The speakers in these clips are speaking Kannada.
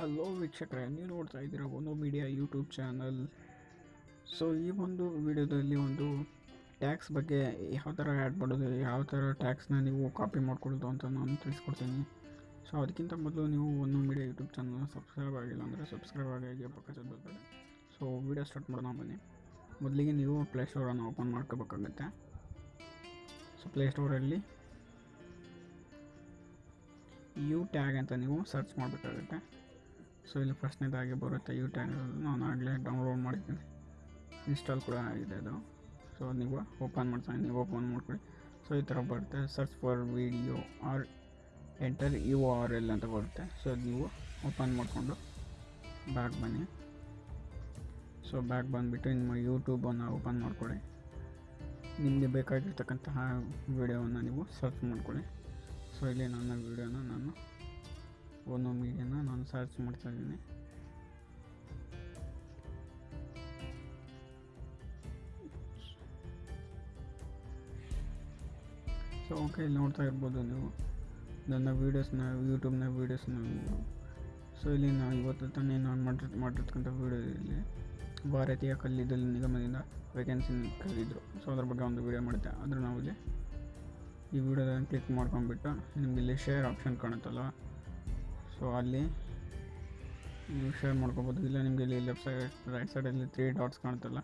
ಹಲೋ ವೀಕ್ಷಕರೇ, ನೀವು ನೋಡ್ತಾ ಇದ್ದೀರಾ ಒಂದು ಮೀಡಿಯಾ ಯೂಟ್ಯೂಬ್ ಚಾನಲ್ ಸೊ ಈ ಒಂದು ವಿಡಿಯೋದಲ್ಲಿ ಒಂದು ಟ್ಯಾಕ್ಸ್ ಬಗ್ಗೆ ಯಾವ ಥರ ಆ್ಯಡ್ ಮಾಡೋದು, ಯಾವ ಥರ ಟ್ಯಾಕ್ಸ್ನ ನೀವು ಕಾಪಿ ಮಾಡ್ಕೊಳ್ಳೋದು ಅಂತ ನಾನು ತಿಳಿಸ್ಕೊಡ್ತೀನಿ. ಸೊ ಅದಕ್ಕಿಂತ ಮೊದಲು ನೀವು ಒಂದು ಮೀಡಿಯಾ ಯೂಟ್ಯೂಬ್ ಚಾನಲ್ನ ಸಬ್ಸ್ಕ್ರೈಬ್ ಆಗಿಲ್ಲ ಅಂದರೆ ಸಬ್ಸ್ಕ್ರೈಬ್ ಆಗಿ ಪಕ್ಕದ ಬರ್ತಾರೆ ಸೊ ವಿಡಿಯೋ ಸ್ಟಾರ್ಟ್ ಮಾಡೋಣ ಬನ್ನಿ. ಮೊದಲಿಗೆ ನೀವು ಪ್ಲೇಸ್ಟೋರನ್ನು ಓಪನ್ ಮಾಡ್ಕೋಬೇಕಾಗತ್ತೆ. ಸೊ ಪ್ಲೇಸ್ಟೋರಲ್ಲಿ ಯು ಟ್ಯಾಗ್ ಅಂತ ನೀವು ಸರ್ಚ್ ಮಾಡಬೇಕಾಗುತ್ತೆ. ಸೊ ಇಲ್ಲಿ ಫಸ್ಟ್ನೇದಾಗಿ ಬರುತ್ತೆ. ಯು ಟ್ಯಾನ್ ನಾನು ಆಗಲೇ ಡೌನ್ಲೋಡ್ ಮಾಡಿದ್ದೀನಿ. ಇನ್ಸ್ಟಾಲ್ ಕೂಡ ಆಗಿದೆ ಅದು. ಸೊ ನೀವು ಓಪನ್ ಮಾಡ್ತೀನಿ ನೀವು ಓಪನ್ ಮಾಡ್ಕೊಳ್ಳಿ. ಸೊ ಈ ಥರ ಬರುತ್ತೆ. Search for video or enter U R L ಅಂತ ಬರುತ್ತೆ. ಸೊ ನೀವು ಓಪನ್ ಮಾಡಿಕೊಂಡು ಬ್ಯಾಕ್ ಬನ್ನಿ. ಸೊ ಬ್ಯಾಕ್ ಬಂದುಬಿಟ್ಟು ನಿಮ್ಮ ಯೂಟ್ಯೂಬನ್ನು ಓಪನ್ ಮಾಡ್ಕೊಳ್ಳಿ. ನಿಮಗೆ ಬೇಕಾಗಿರ್ತಕ್ಕಂತಹ ವಿಡಿಯೋವನ್ನು ನೀವು ಸರ್ಚ್ ಮಾಡ್ಕೊಳ್ಳಿ. ಸೊ ಇಲ್ಲಿ ನನ್ನ ವಿಡಿಯೋನ ನಾನು ಸರ್ಚ್ ಮಾಡ್ತಾ ಇದ್ದೀನಿ. ಸೊ ಓಕೆ ಇಲ್ಲಿ ನೋಡ್ತಾ ಇರ್ಬೋದು ನೀವು. ನನ್ನ ವೀಡಿಯೋಸ್ನ ಯೂಟ್ಯೂಬ್ನ ವೀಡಿಯೋಸ್ನ ಸೊ ಇಲ್ಲಿ ನಾನು ಇವತ್ತು ತಾನೇ ನಾನು ಮಾಡಿರ್, ಮಾಡಿರ್ತಕ್ಕಂಥ ವೀಡಿಯೋ ಇಲ್ಲಿ. ಭಾರತೀಯ ಕಲ್ಲಿದ್ದಲು ನಿಗಮದಿಂದ ವೇಕೆನ್ಸಿ ಕರೆದಿದ್ದರು ಸೊ ಅದ್ರ ಬಗ್ಗೆ ಒಂದು ವೀಡಿಯೋ ಮಾಡಿದ್ದೆ ಆದರೆ ನಾವು ಇಲ್ಲಿ ಈ ವಿಡಿಯೋನ ಕ್ಲಿಕ್ ಮಾಡ್ಕೊಂಡ್ಬಿಟ್ಟು ನಿಮಗೆ ಇಲ್ಲಿ ಶೇರ್ ಆಪ್ಷನ್ ಕಾಣುತ್ತಲ್ಲ ಸೊ ಅಲ್ಲಿ ನೀವು ಶೇರ್ ಮಾಡ್ಕೋಬೋದು. ಇಲ್ಲ ನಿಮಗೆ ಇಲ್ಲಿ ಲೆಫ್ಟ್ ಸೈಡ್ ರೈಟ್ ಸೈಡಲ್ಲಿ ತ್ರೀ ಡಾಟ್ಸ್ ಕಾಣುತ್ತಲ್ಲ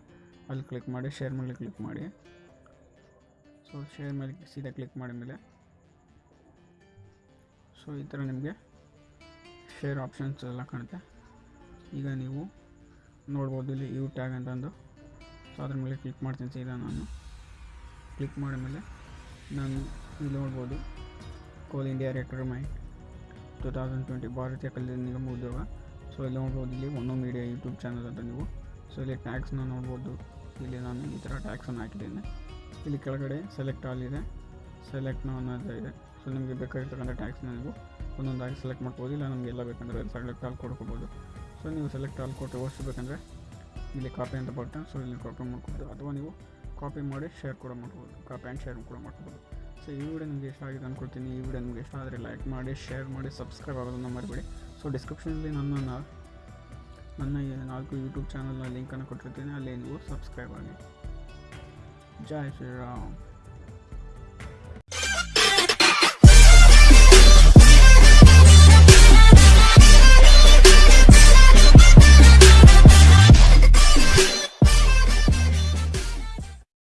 ಅಲ್ಲಿ ಕ್ಲಿಕ್ ಮಾಡಿ ಶೇರ್ ಮೇಲೆ ಕ್ಲಿಕ್ ಮಾಡಿ. ಸೊ ಶೇರ್ ಮೇಲೆ ಸೀದಾ ಕ್ಲಿಕ್ ಮಾಡಿದ ಮೇಲೆ ಸೊ ಈ ಥರ ನಿಮಗೆ ಶೇರ್ ಆಪ್ಷನ್ಸ್ ಎಲ್ಲ ಕಾಣುತ್ತೆ. ಈಗ ನೀವು ನೋಡ್ಬೋದು ಇಲ್ಲಿ ಯು ಟ್ಯಾಗ್ ಅಂತಂದು ಸೊ ಅದ್ರ ಮೇಲೆ ಕ್ಲಿಕ್ ಮಾಡ್ತೀನಿ ಸೀದಾ ನಾನು. ಕ್ಲಿಕ್ ಮಾಡಿದ ಮೇಲೆ ನಾನು ಇಲ್ಲಿ ನೋಡ್ಬೋದು Coal India recruitment two thousand twenty ಭಾರತೀಯ ಕಲ್ಯಾಣ ನಿಗಮ ಉದ್ಯೋಗ. ಸೊ ಇಲ್ಲಿ ನೋಡ್ಬೋದು ಇಲ್ಲಿ. ಒಂದು ಮೀಡಿಯಾ ಯೂಟ್ಯೂಬ್ ಚಾನಲ್ ಅಂತ ನೀವು. ಸೊ ಇಲ್ಲಿ ಟ್ಯಾಕ್ಸ್ನ ನೋಡ್ಬೋದು. ಇಲ್ಲಿ ನಾನು ಈ ಥರ ಟ್ಯಾಕ್ಸನ್ನು ಹಾಕಿದ್ದೇನೆ. ಇಲ್ಲಿ ಕೆಳಗಡೆ ಸೆಲೆಕ್ಟ್ ಆಲ್ ಇದೆ. ಸೆಲೆಕ್ಟ್ ಅನ್ನೋದು ಇದೆ. ಸೊ ನಿಮಗೆ ಬೇಕಾಗಿರ್ತಕ್ಕಂಥ ಟ್ಯಾಕ್ಸ್ನ ನೀವು ಒಂದೊಂದಾಗಿ ಸೆಲೆಕ್ಟ್ ಮಾಡ್ಬೋದು. ಇಲ್ಲ ನಮಗೆ ಎಲ್ಲ ಬೇಕಂದರೆ ಸೆಲೆಕ್ಟ್ ಆಲ್ ಕೊಡ್ಕೋಬೋದು ಸೊ ನೀವು ಸೆಲೆಕ್ಟ್ ಆಲ್ ಕೊಟ್ಟು ಓಡಿಸಿ ಬೇಕಂದರೆ ಇಲ್ಲಿ ಕಾಪಿ ಅಂತ ಬರ್ತೇನೆ ಸೊ ಇಲ್ಲಿ ಕಾಪಿ ಮಾಡ್ಬೋದು ಅಥವಾ ನೀವು ಕಾಪಿ ಮಾಡಿ ಶೇರ್ ಕೂಡ ಮಾಡ್ಬೋದು. ಕಾಪಿ ಆ್ಯಂಡ್ ಶೇರ್ ಕೂಡ ಮಾಡ್ಬೋದು. ಸೊ ಈ ವಿಡಿಯೋ ನಿಮಗೆ ಇಷ್ಟ ಆಗಿದೆ ಅಂದ್ಕೊಳ್ತೀನಿ ಈ ವಿಡಿಯೋ ನಿಮಗೆ ಇಷ್ಟ ಆದರೆ ಲೈಕ್ ಮಾಡಿ ಶೇರ್ ಮಾಡಿ ಸಬ್ಸ್ಕ್ರೈಬ್ ಆಗೋದನ್ನು ಮರಿಬೇಡಿ. ಸೊ ಡಿಸ್ಕ್ರಿಪ್ಷನಲ್ಲಿ ನನ್ನ ನನ್ನ ನಾಲ್ಕು ಯೂಟ್ಯೂಬ್ ಚಾನಲ್ನ ಲಿಂಕನ್ನು ಕೊಟ್ಟಿರ್ತೀನಿ. ಅಲ್ಲಿ ನೀವು ಸಬ್ಸ್ಕ್ರೈಬ್ ಆಗಿ. ಜೈ ಶ್ರೀರಾಮ್.